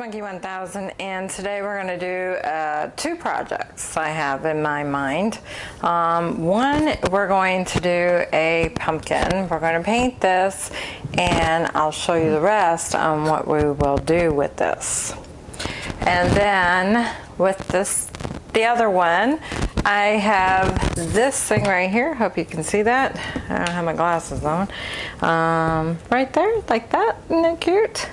Monkey 1000 and today we're going to do uh, two projects I have in my mind. Um, one, we're going to do a pumpkin. We're going to paint this and I'll show you the rest on what we will do with this. And then with this, the other one, I have this thing right here. Hope you can see that. I don't have my glasses on. Um, right there, like that. Isn't that cute?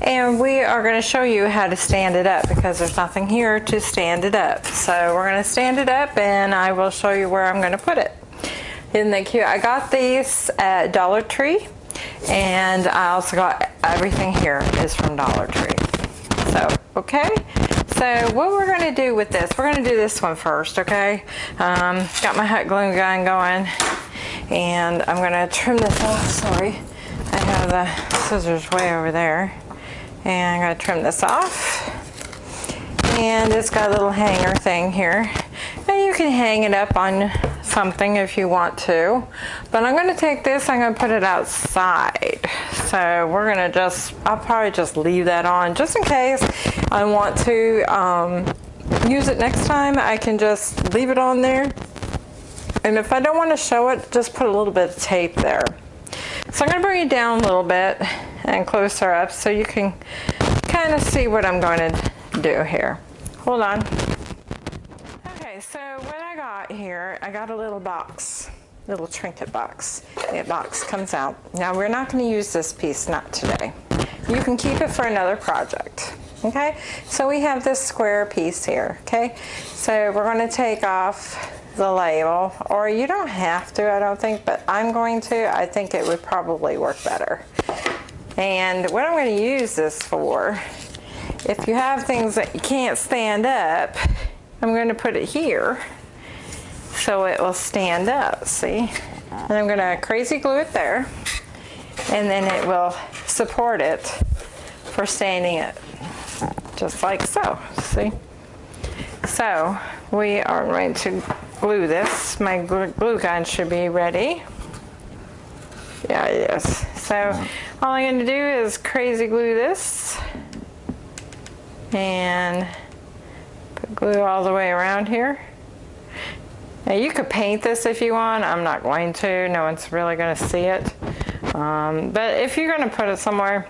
And we are going to show you how to stand it up because there's nothing here to stand it up. So we're going to stand it up and I will show you where I'm going to put it. Isn't that cute? I got these at Dollar Tree and I also got everything here is from Dollar Tree. So, okay. So what we're going to do with this, we're going to do this one first, okay? Um, got my hot glue gun going and I'm going to trim this off, sorry. Have the scissors way over there. And I'm going to trim this off. And it's got a little hanger thing here. And you can hang it up on something if you want to. But I'm going to take this, I'm going to put it outside. So we're going to just, I'll probably just leave that on just in case I want to um, use it next time. I can just leave it on there. And if I don't want to show it, just put a little bit of tape there. So I'm going to bring it down a little bit and closer up so you can kind of see what I'm going to do here. Hold on. Okay, so what I got here, I got a little box, little trinket box. The box comes out. Now we're not going to use this piece, not today. You can keep it for another project. Okay, so we have this square piece here. Okay, so we're going to take off the label, or you don't have to, I don't think, but I'm going to. I think it would probably work better. And what I'm going to use this for, if you have things that you can't stand up, I'm going to put it here so it will stand up, see? And I'm going to crazy glue it there, and then it will support it for standing it, just like so, see? So we are going to glue this. My glue gun should be ready. Yeah, it is. So all I'm going to do is crazy glue this and put glue all the way around here. Now you could paint this if you want. I'm not going to. No one's really going to see it. Um, but if you're going to put it somewhere,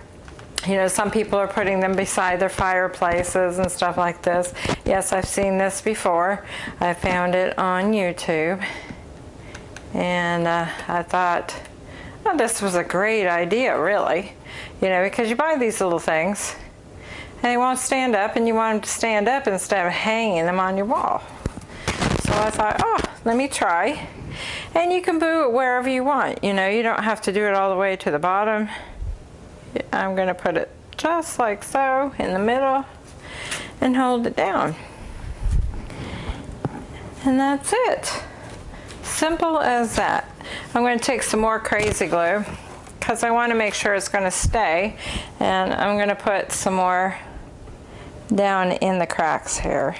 you know, some people are putting them beside their fireplaces and stuff like this. Yes, I've seen this before. I found it on YouTube. And uh, I thought, oh, this was a great idea, really. You know, because you buy these little things and they won't stand up and you want them to stand up instead of hanging them on your wall. So I thought, oh, let me try. And you can boo it wherever you want. You know, you don't have to do it all the way to the bottom. I'm going to put it just like so in the middle and hold it down. And that's it. Simple as that. I'm going to take some more crazy glue because I want to make sure it's going to stay and I'm going to put some more down in the cracks here.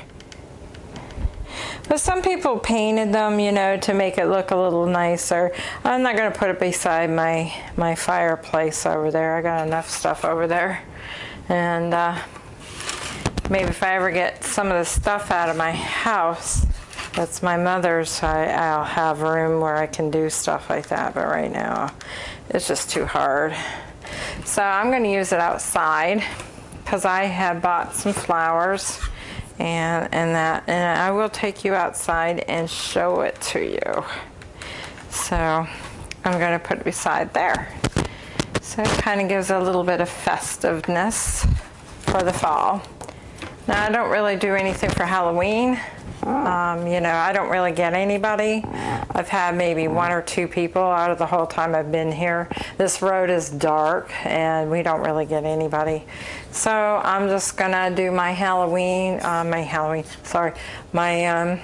But some people painted them, you know, to make it look a little nicer. I'm not going to put it beside my, my fireplace over there. I got enough stuff over there. And uh, maybe if I ever get some of the stuff out of my house, that's my mother's, I, I'll have room where I can do stuff like that. But right now, it's just too hard. So I'm going to use it outside because I have bought some flowers and, and that, and I will take you outside and show it to you. So I'm going to put it beside there. So it kind of gives a little bit of festiveness for the fall. Now I don't really do anything for Halloween. Um, you know, I don't really get anybody. I've had maybe one or two people out of the whole time I've been here. This road is dark and we don't really get anybody. So I'm just gonna do my Halloween, uh, my Halloween, sorry, my, um,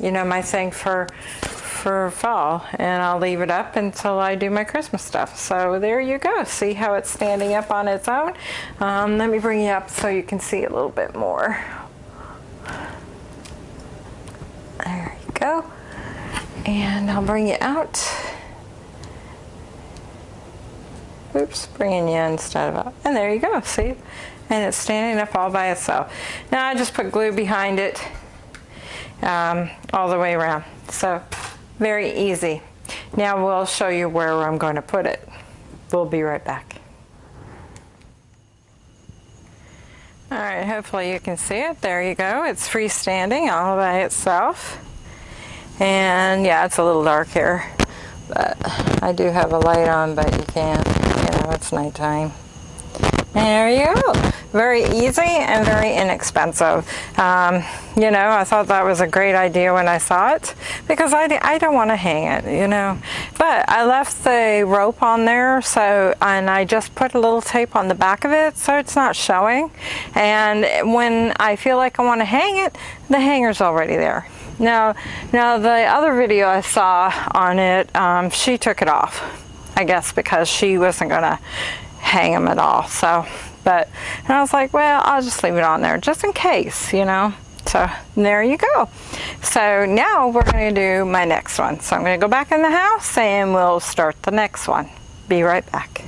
you know, my thing for, for fall and I'll leave it up until I do my Christmas stuff. So there you go. See how it's standing up on its own? Um, let me bring you up so you can see a little bit more. There you go. And I'll bring you out. Oops, bringing you instead of out. And there you go, see? and it's standing up all by itself. Now I just put glue behind it um, all the way around. So very easy. Now we'll show you where I'm going to put it. We'll be right back. All right, hopefully you can see it. There you go. It's freestanding all by itself. And yeah, it's a little dark here, but I do have a light on, but you can't, you know, it's nighttime. There you go very easy and very inexpensive. Um, you know, I thought that was a great idea when I saw it because I, I don't want to hang it, you know. But I left the rope on there so, and I just put a little tape on the back of it so it's not showing. And when I feel like I want to hang it, the hanger's already there. Now, now the other video I saw on it, um, she took it off. I guess because she wasn't going to hang them at all. So but, and I was like, well, I'll just leave it on there just in case, you know. So there you go. So now we're going to do my next one. So I'm going to go back in the house and we'll start the next one. Be right back.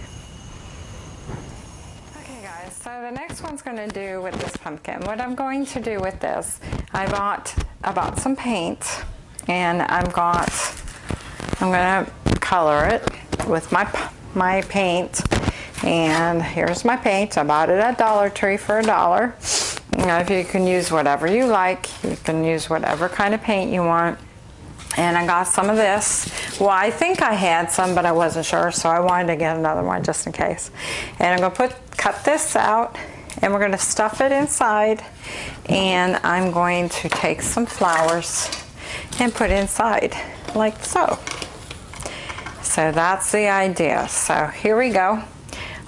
Okay guys, so the next one's going to do with this pumpkin. What I'm going to do with this, I bought, I bought some paint and I've got, I'm going to color it with my, my paint and here's my paint. I bought it at Dollar Tree for a dollar. Now if you can use whatever you like, you can use whatever kind of paint you want. And I got some of this. Well, I think I had some, but I wasn't sure, so I wanted to get another one just in case. And I'm gonna put cut this out, and we're gonna stuff it inside. And I'm going to take some flowers and put inside, like so. So that's the idea. So here we go.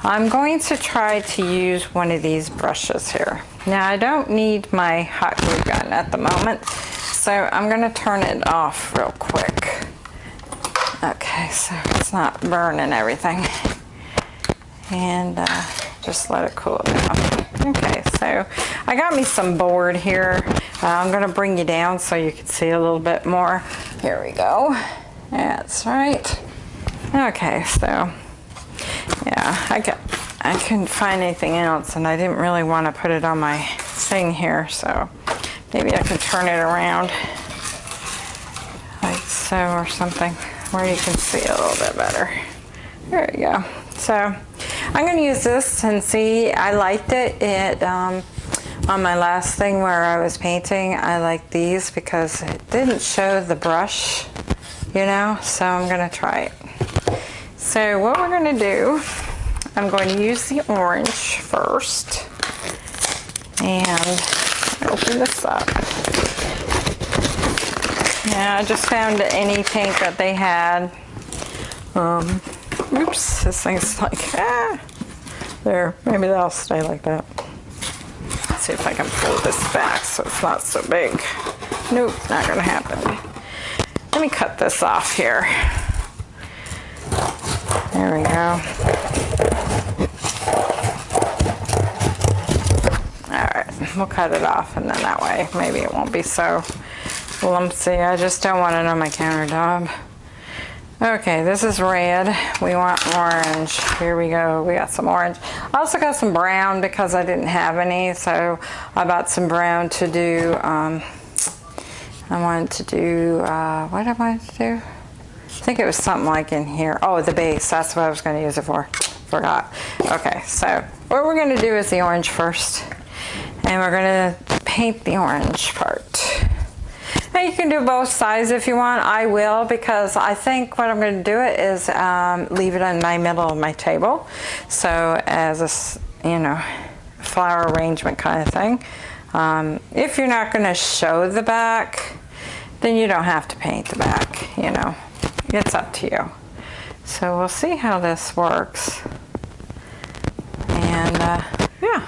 I'm going to try to use one of these brushes here. Now I don't need my hot glue gun at the moment, so I'm going to turn it off real quick. Okay, so it's not burning everything. And uh, just let it cool down. Okay, so I got me some board here. Uh, I'm going to bring you down so you can see a little bit more. Here we go. That's right. Okay, so yeah, I got, I couldn't find anything else and I didn't really want to put it on my thing here, so maybe I can turn it around like so or something where you can see a little bit better. There we go. So I'm going to use this and see, I liked it. It um, on my last thing where I was painting, I like these because it didn't show the brush, you know, so I'm going to try it. So what we're going to do, I'm going to use the orange first and open this up. Yeah, I just found any paint that they had. Um, oops, this thing's like, ah, there, maybe that'll stay like that. Let's see if I can pull this back so it's not so big. Nope, not gonna happen. Let me cut this off here. There we go. Alright, we'll cut it off and then that way maybe it won't be so lumpy. I just don't want it on my countertop. Okay, this is red. We want orange. Here we go. We got some orange. I also got some brown because I didn't have any, so I bought some brown to do. Um, I wanted to do, uh, what I want to do? I think it was something like in here. Oh, the base. That's what I was going to use it for. Forgot. Okay, so what we're going to do is the orange first. And we're going to paint the orange part. Now you can do both sides if you want. I will because I think what I'm going to do it is um, leave it in my middle of my table. So as a, you know, flower arrangement kind of thing. Um, if you're not going to show the back, then you don't have to paint the back, you know it's up to you. So we'll see how this works. And uh, yeah,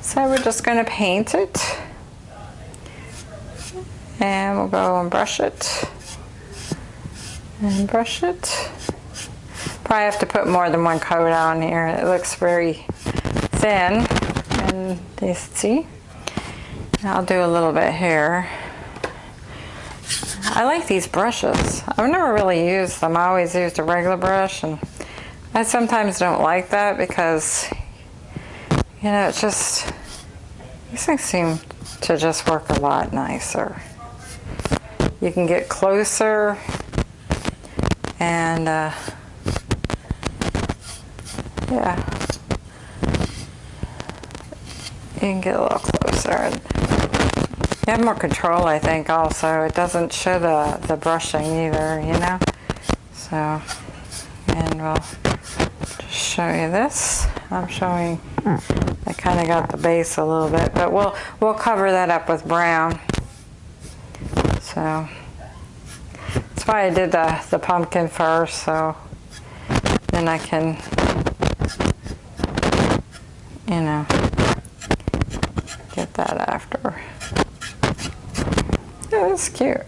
so we're just going to paint it. And we'll go and brush it. And brush it. Probably have to put more than one coat on here. It looks very thin. And you see, I'll do a little bit here. I like these brushes. I've never really used them. I always used a regular brush and I sometimes don't like that because you know, it's just, these things seem to just work a lot nicer. You can get closer and uh, yeah, you can get a little closer. And you have more control, I think, also. It doesn't show the, the brushing either, you know? So, and we'll just show you this. I'm showing, I kind of got the base a little bit, but we'll, we'll cover that up with brown. So, that's why I did the, the pumpkin first, so then I can, you know, get that after. Yeah, cute.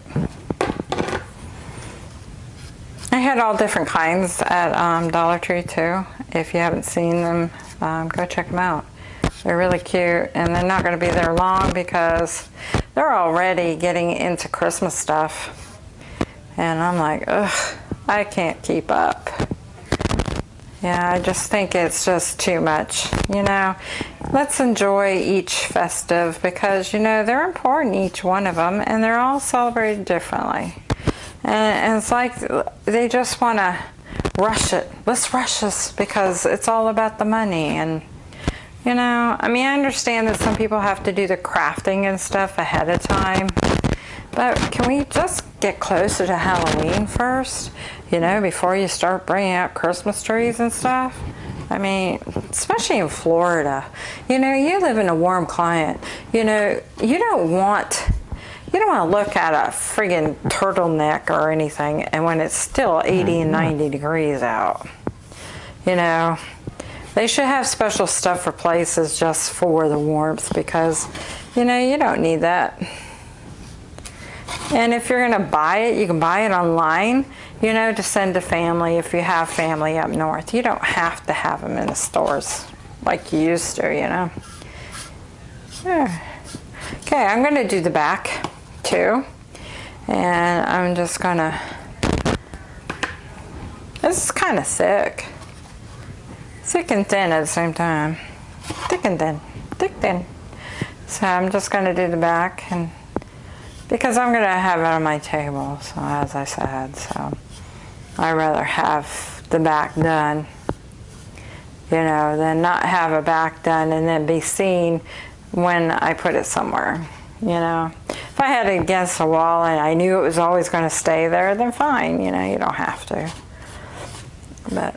I had all different kinds at um, Dollar Tree too. If you haven't seen them, um, go check them out. They're really cute and they're not going to be there long because they're already getting into Christmas stuff. And I'm like, ugh, I can't keep up. Yeah, I just think it's just too much, you know. Let's enjoy each festive because, you know, they're important, each one of them, and they're all celebrated differently. And, and it's like they just want to rush it. Let's rush this because it's all about the money. And, you know, I mean, I understand that some people have to do the crafting and stuff ahead of time. But can we just get closer to Halloween first? You know, before you start bringing out Christmas trees and stuff? I mean, especially in Florida. You know, you live in a warm climate. You know, you don't want you don't want to look at a friggin' turtleneck or anything and when it's still mm-hmm. 80 and 90 degrees out. You know, they should have special stuff for places just for the warmth because, you know, you don't need that. And if you're going to buy it, you can buy it online, you know, to send to family if you have family up north. You don't have to have them in the stores like you used to, you know. Yeah. Okay, I'm going to do the back too. And I'm just going to, this is kind of thick. Thick and thin at the same time. Thick and thin, thick thin. So I'm just going to do the back and because I'm going to have it on my table, so as I said, so I'd rather have the back done, you know, than not have a back done and then be seen when I put it somewhere, you know. If I had it against a wall and I knew it was always going to stay there, then fine, you know, you don't have to. But,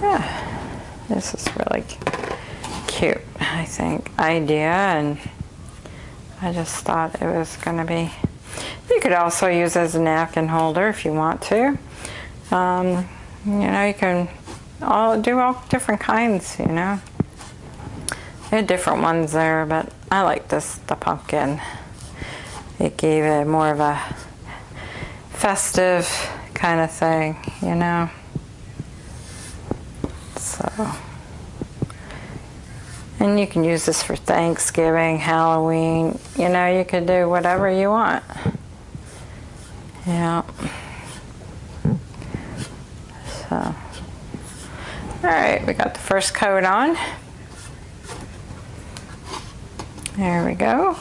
yeah, this is really cute, I think, idea and I just thought it was going to be, you could also use as a napkin holder if you want to. Um, you know, you can all do all different kinds, you know. There are different ones there, but I like this, the pumpkin. It gave it more of a festive kind of thing, you know. So. And you can use this for Thanksgiving, Halloween, you know, you could do whatever you want. Yeah. So, all right, we got the first coat on. There we go.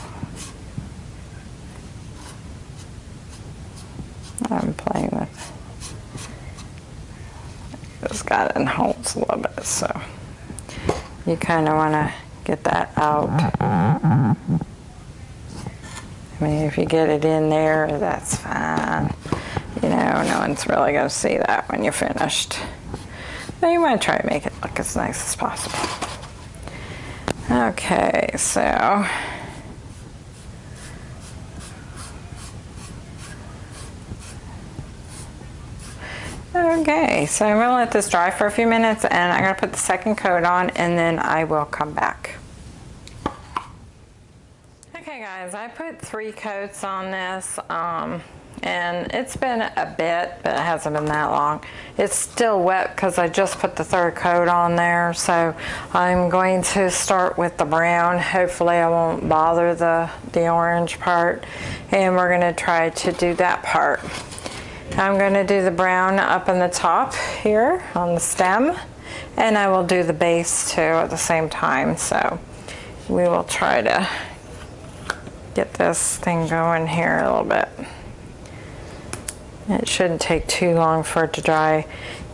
I'm playing with, it's got in holds a little bit, so you kind of want to get that out. I mean, if you get it in there, that's fine. You know, no one's really going to see that when you're finished. But you want to try to make it look as nice as possible. Okay, so Okay, so I'm gonna let this dry for a few minutes and I'm gonna put the second coat on and then I will come back. Okay guys, I put three coats on this um, and it's been a bit, but it hasn't been that long. It's still wet because I just put the third coat on there, so I'm going to start with the brown. Hopefully I won't bother the, the orange part, and we're gonna try to do that part. I'm going to do the brown up in the top here on the stem And I will do the base too at the same time. So we will try to get this thing going here a little bit. It shouldn't take too long for it to dry.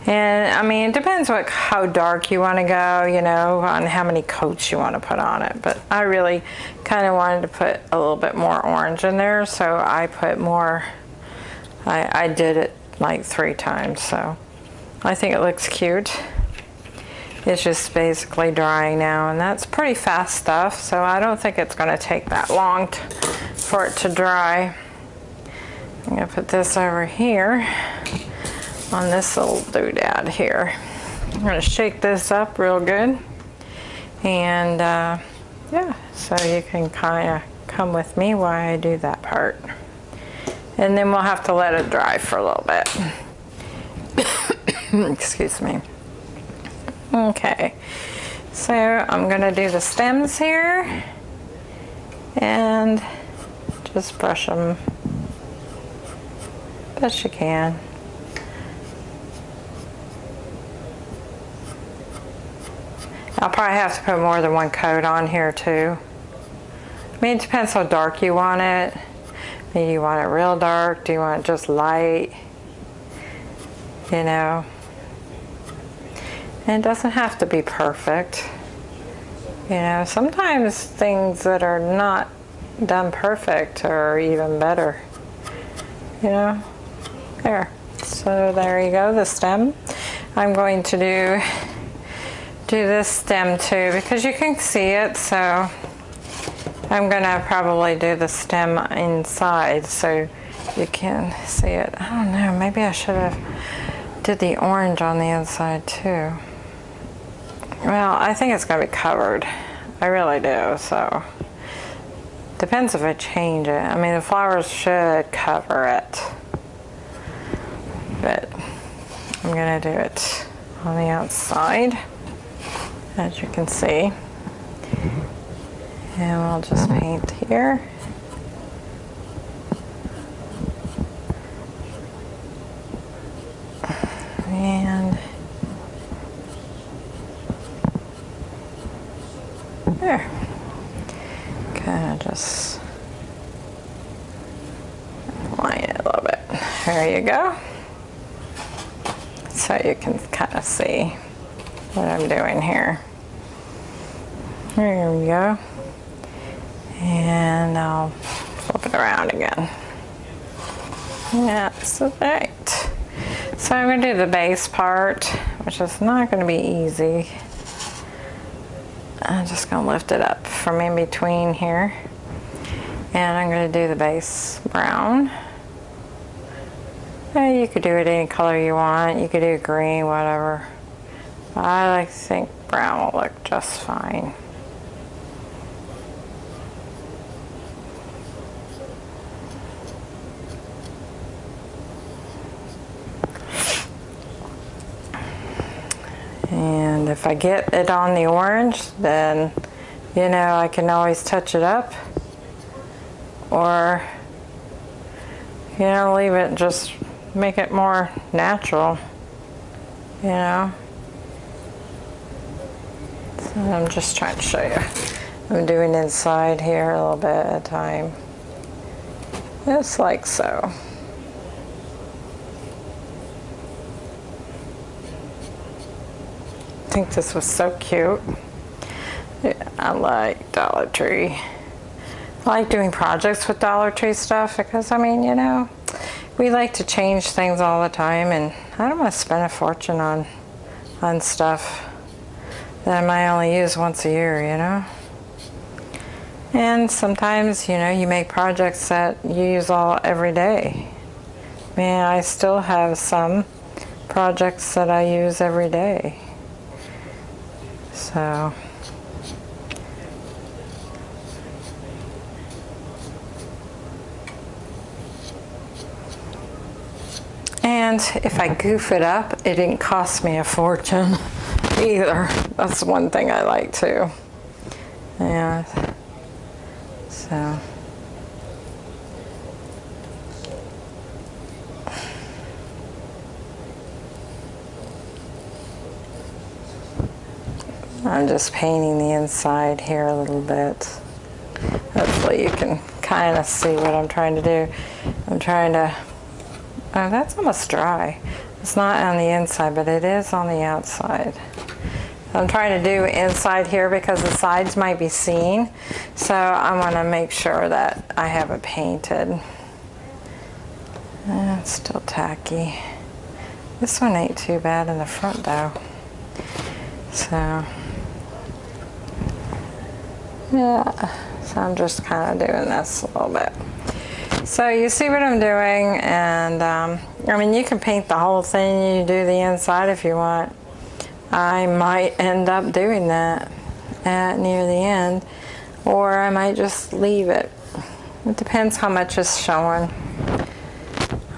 And I mean, it depends what how dark you want to go, you know, on how many coats you want to put on it. But I really kind of wanted to put a little bit more orange in there, so I put more. I, I did it like three times, so I think it looks cute. It's just basically drying now, and that's pretty fast stuff, so I don't think it's going to take that long for it to dry. I'm gonna put this over here on this little doodad here. I'm gonna shake this up real good. And uh, yeah, so you can kind of come with me while I do that part. And then we'll have to let it dry for a little bit. Excuse me. Okay, so I'm gonna do the stems here and just brush them Best you can. I'll probably have to put more than one coat on here too. I mean, it depends how dark you want it. You want it real dark. Do you want it just light? You know. And it doesn't have to be perfect. You know, sometimes things that are not done perfect are even better. You know. There. So there you go, the stem. I'm going to do do this stem too because you can see it so I'm gonna probably do the stem inside so you can see it. I don't know, maybe I should have did the orange on the inside too. Well, I think it's gonna be covered. I really do, so. Depends if I change it. I mean, the flowers should cover it but I'm gonna do it on the outside as you can see and we'll just paint here and there kind of just line it a little bit there you go so you can kind of see what I'm doing here. There we go. And I'll flip it around again. That's right. So I'm going to do the base part, which is not going to be easy. I'm just going to lift it up from in between here. And I'm going to do the base brown. Yeah, you could do it any color you want. You could do green, whatever. I think brown will look just fine. And if I get it on the orange, then, you know, I can always touch it up. Or, you know, leave it just make it more natural, you know. So I'm just trying to show you. I'm doing inside here a little bit at a time. Just like so. Think this was so cute. I like Dollar Tree. I like doing projects with Dollar Tree stuff because, I mean, you know, we like to change things all the time and I don't want to spend a fortune on on stuff that I might only use once a year, you know? And sometimes, you know, you make projects that you use all every day. I mean, I still have some projects that I use every day. So And if I goof it up, it didn't cost me a fortune either. That's one thing I like too. Yeah. So. I'm just painting the inside here a little bit. Hopefully you can kind of see what I'm trying to do. I'm trying to, oh, that's almost dry. It's not on the inside, but it is on the outside. I'm trying to do inside here because the sides might be seen. So I want to make sure that I have it painted. Uh, it's still tacky. This one ain't too bad in the front though. So, yeah, so I'm just kind of doing this a little bit. So you see what I'm doing and um, I mean you can paint the whole thing, you do the inside if you want. I might end up doing that at near the end or I might just leave it. It depends how much is showing.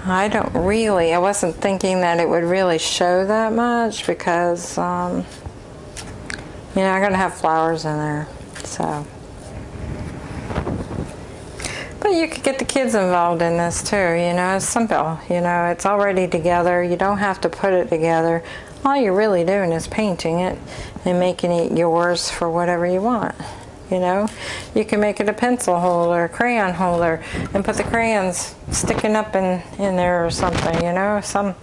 I don't really, I wasn't thinking that it would really show that much because, um, you know, I'm going to have flowers in there, so. But you could get the kids involved in this too, you know, it's simple, you know, it's already together, you don't have to put it together. All you're really doing is painting it and making it yours for whatever you want you know you can make it a pencil holder a crayon holder and put the crayons sticking up in in there or something you know some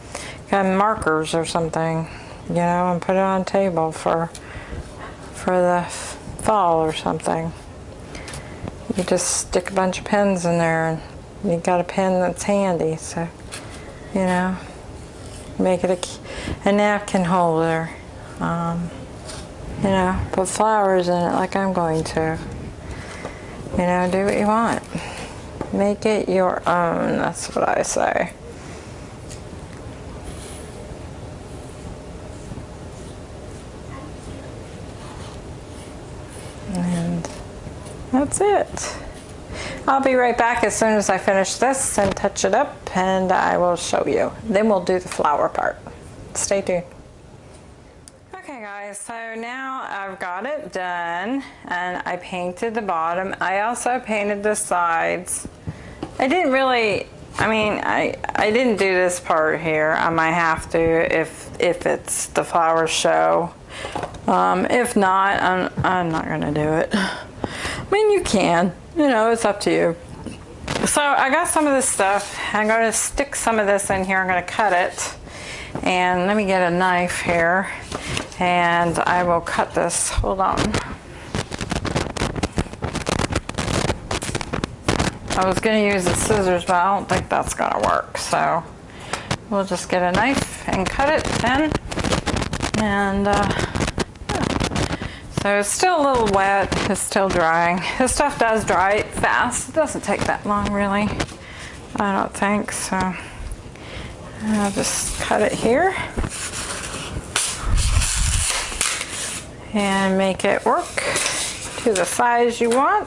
kind of markers or something you know and put it on table for for the fall or something you just stick a bunch of pens in there and you got a pen that's handy so you know make it a, a napkin holder um, you know, put flowers in it like I'm going to. You know, do what you want. Make it your own, that's what I say. That's it. I'll be right back as soon as I finish this and touch it up and I will show you. Then we'll do the flower part. Stay tuned Okay guys, so now I've got it done and I painted the bottom. I also painted the sides. I didn't really, I mean, I, I didn't do this part here. I might have to if, if it's the flower show. Um, if not, I'm, I'm not gonna do it. I mean, you can, you know, it's up to you. So I got some of this stuff. I'm gonna stick some of this in here. I'm gonna cut it. And let me get a knife here and I will cut this. Hold on. I was going to use the scissors, but I don't think that's going to work. So we'll just get a knife and cut it then. And uh. So it's still a little wet. It's still drying. This stuff does dry fast. It doesn't take that long, really. I don't think so. I'll just cut it here. and make it work to the size you want.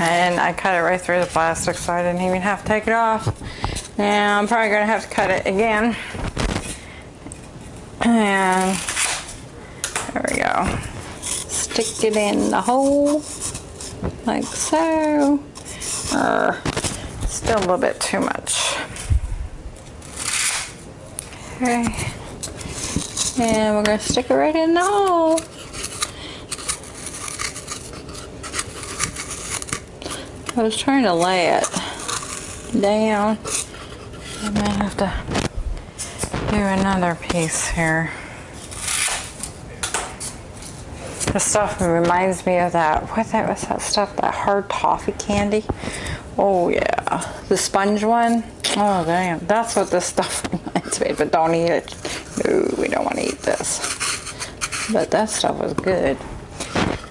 And I cut it right through the plastic so I didn't even have to take it off. Now I'm probably going to have to cut it again. And there we go. Stick it in the hole like so. Still a little bit too much. Okay. And we're to stick it right in the hole. I was trying to lay it down. I might have to do another piece here. This stuff reminds me of that, what that was that stuff, that hard toffee candy. Oh yeah, the sponge one. Oh damn, that's what this stuff reminds me, but don't eat it. No, we don't want to eat this. But that stuff was good.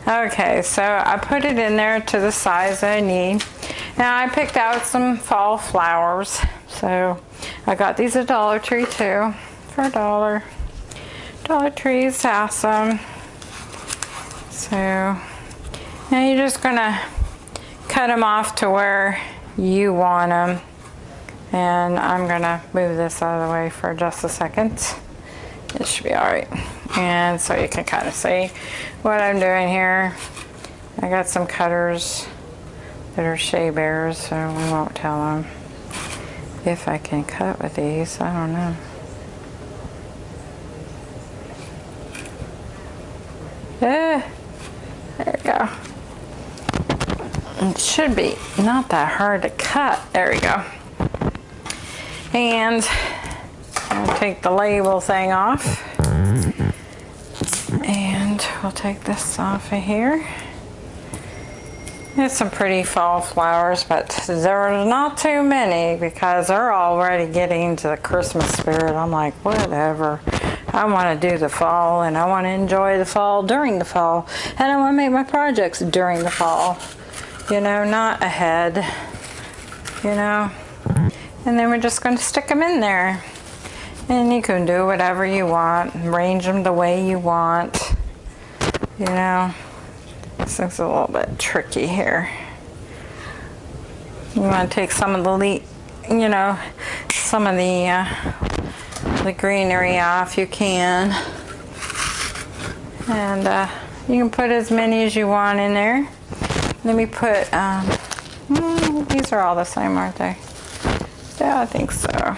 Okay, so I put it in there to the size I need. Now I picked out some fall flowers. So I got these at Dollar Tree too, for a dollar. Dollar Tree is awesome. So now you're just gonna cut them off to where you want them. And I'm gonna move this out of the way for just a second it should be all right. And so you can kind of see what I'm doing here. I got some cutters that are Shea Bears, so we won't tell them if I can cut with these. I don't know. Eh, there we go. It should be not that hard to cut. There we go. And I'll take the label thing off. And we'll take this off of here. There's some pretty fall flowers, but there's not too many because they're already getting to the Christmas spirit. I'm like, whatever. I want to do the fall and I want to enjoy the fall during the fall. And I want to make my projects during the fall. You know, not ahead. You know. And then we're just going to stick them in there. And you can do whatever you want. Arrange them the way you want. You know. This looks a little bit tricky here. You want to take some of the you know, some of the uh, the greenery off. You can, and uh, you can put as many as you want in there. Let me put. Um, mm, these are all the same, aren't they? Yeah, I think so.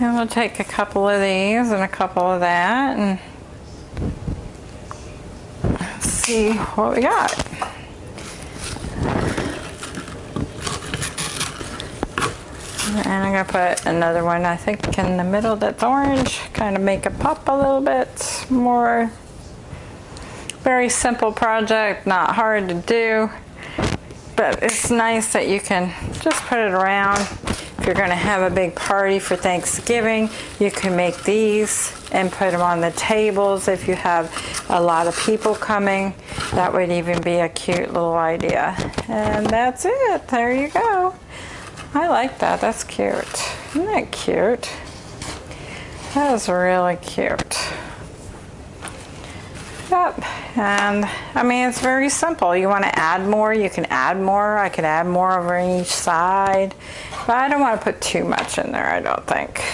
And we'll take a couple of these and a couple of that and see what we got. And I'm gonna put another one, I think in the middle that's orange, kind of make it pop a little bit more. Very simple project, not hard to do, but it's nice that you can just put it around If you're going to have a big party for Thanksgiving, you can make these and put them on the tables if you have a lot of people coming. That would even be a cute little idea. And that's it. There you go. I like that. That's cute. Isn't that cute? That is really cute. Yep, and I mean, it's very simple. You want to add more, you can add more. I could add more over each side, but I don't want to put too much in there, I don't think.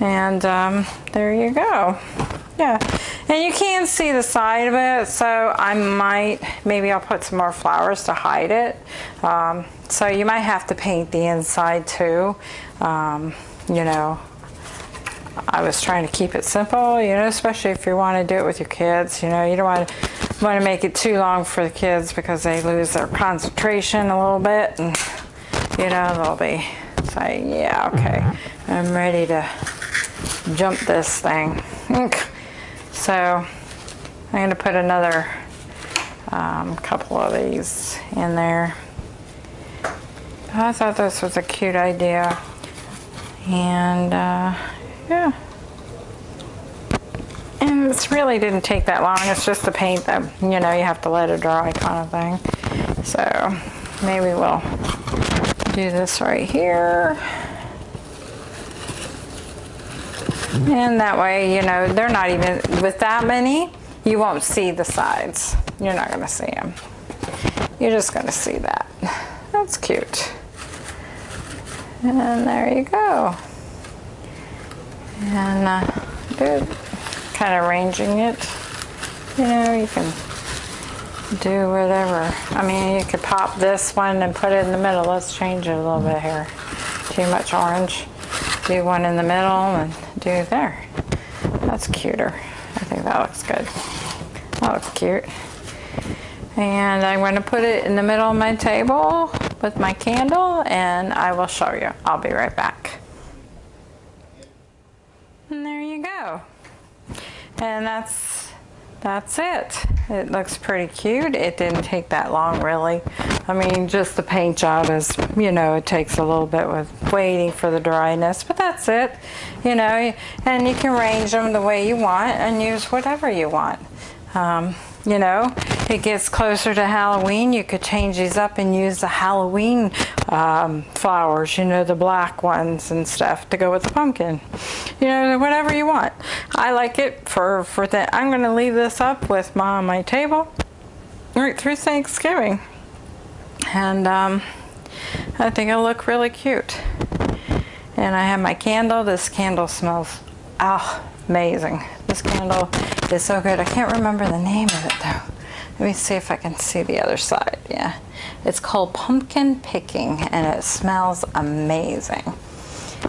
And um, there you go. Yeah, and you can see the side of it, so I might, maybe I'll put some more flowers to hide it. Um, so you might have to paint the inside too, um, you know, I was trying to keep it simple, you know, especially if you want to do it with your kids. You know, you don't want to want to make it too long for the kids because they lose their concentration a little bit, and you know they'll be saying, "Yeah, okay, I'm ready to jump this thing." so I'm going to put another um, couple of these in there. I thought this was a cute idea, and. Uh, yeah. And this really didn't take that long. It's just the paint that, you know, you have to let it dry kind of thing. So maybe we'll do this right here. And that way, you know, they're not even, with that many, you won't see the sides. You're not going to see them. You're just going to see that. That's cute. And there you go and uh, good. Kind of arranging it. You know, you can do whatever. I mean, you could pop this one and put it in the middle. Let's change it a little bit here. Too much orange. Do one in the middle and do there. That's cuter. I think that looks good. That looks cute. And I'm going to put it in the middle of my table with my candle and I will show you. I'll be right back. And there you go. And that's that's it. It looks pretty cute. It didn't take that long really. I mean just the paint job is, you know, it takes a little bit with waiting for the dryness, but that's it. You know, and you can arrange them the way you want and use whatever you want. Um, you know, it gets closer to Halloween, you could change these up and use the Halloween um, flowers, you know, the black ones and stuff to go with the pumpkin. You know, whatever you want. I like it for, for that. I'm going to leave this up with my, my table right through Thanksgiving. And um, I think it'll look really cute. And I have my candle. This candle smells oh, amazing. This candle is so good. I can't remember the name of it though. Let me see if I can see the other side. Yeah. It's called Pumpkin Picking and it smells amazing.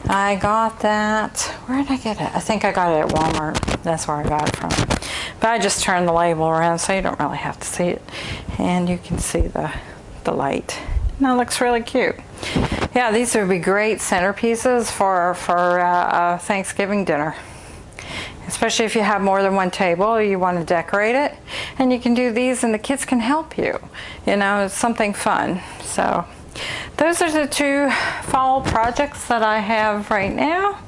I got that, where did I get it? I think I got it at Walmart. That's where I got it from. But I just turned the label around so you don't really have to see it. And you can see the, the light. That looks really cute. Yeah, these would be great centerpieces for, for uh, a Thanksgiving dinner. Especially if you have more than one table, you want to decorate it. And you can do these and the kids can help you. You know, it's something fun. So those are the two fall projects that I have right now.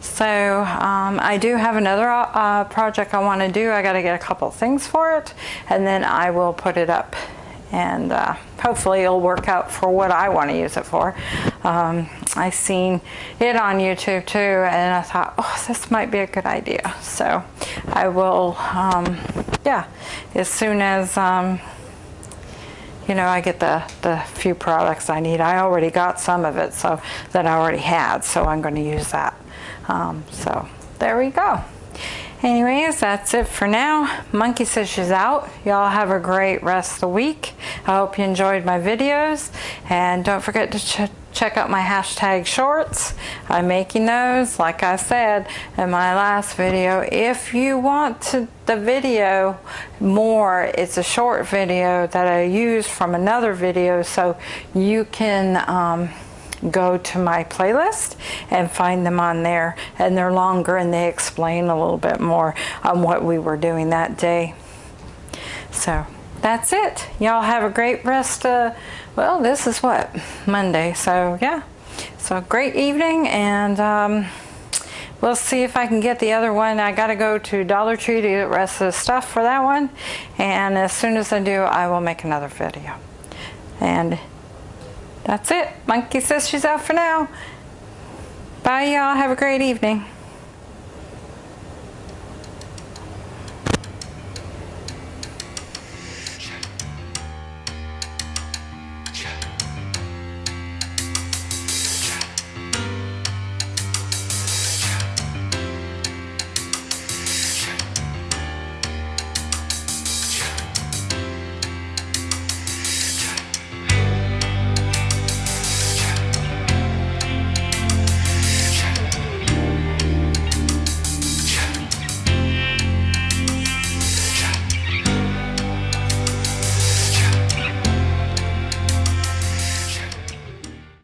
So um, I do have another uh, project I want to do. I got to get a couple things for it and then I will put it up and uh, hopefully it'll work out for what I want to use it for. Um, I seen it on YouTube too and I thought, oh, this might be a good idea. So I will, um, yeah, as soon as, um, you know, I get the, the few products I need. I already got some of it so that I already had, so I'm going to use that. Um, so there we go. Anyways, that's it for now. Monkey says she's out. Y'all have a great rest of the week. I hope you enjoyed my videos. And don't forget to ch check out my hashtag shorts. I'm making those, like I said in my last video. If you want to, the video more, it's a short video that I used from another video so you can um, go to my playlist and find them on there and they're longer and they explain a little bit more on what we were doing that day. So that's it. Y'all have a great rest of, well, this is what, Monday. So yeah, so great evening and um, we'll see if I can get the other one. I got to go to Dollar Tree to get the rest of the stuff for that one. And as soon as I do, I will make another video. And that's it. Monkey says she's out for now. Bye y'all. Have a great evening.